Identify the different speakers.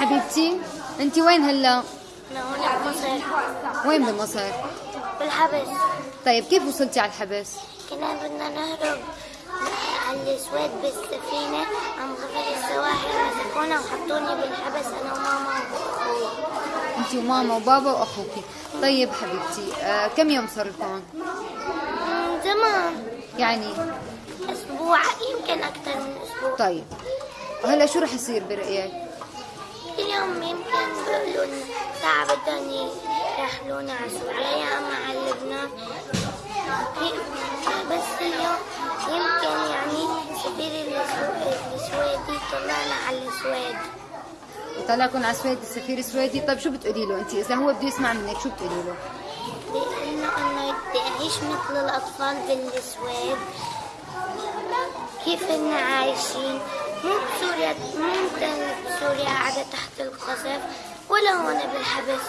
Speaker 1: حبيبتي انت وين هلا؟
Speaker 2: أنا هنا بمصر
Speaker 1: وين بمصر
Speaker 2: بالحبس.
Speaker 1: طيب كيف وصلتي على الحبس؟
Speaker 2: كنا بدنا نهرب على السويد بالسفينة عم غفر السواحل مسكونا وحطوني بالحبس أنا وماما وأخوي.
Speaker 1: انت وماما وبابا واخوك طيب حبيبتي آه كم يوم صار لكم؟
Speaker 2: زمان.
Speaker 1: يعني؟
Speaker 2: أسبوع يمكن أكثر من أسبوع.
Speaker 1: طيب هلا شو رح يصير برأيك؟
Speaker 2: اليوم يمكن بيقولوا لنا ساعة بدهم يرحلونا على سوريا يا أما على لبنان بس اليوم يمكن يعني سفير السو- السويدي طلعنا على السويد.
Speaker 1: طلعكم على السويد السفير السويدي. طيب شو بتقولي له انت إذا هو بده يسمع منك شو بتقولي له؟
Speaker 2: لأنه إنه بدي أعيش مثل الأطفال بالسويد. كيف إن عايشين؟ مو بسوريا يعني الحياة منتهية سوريا عادة تحت القصف ولا هنا بالحبس.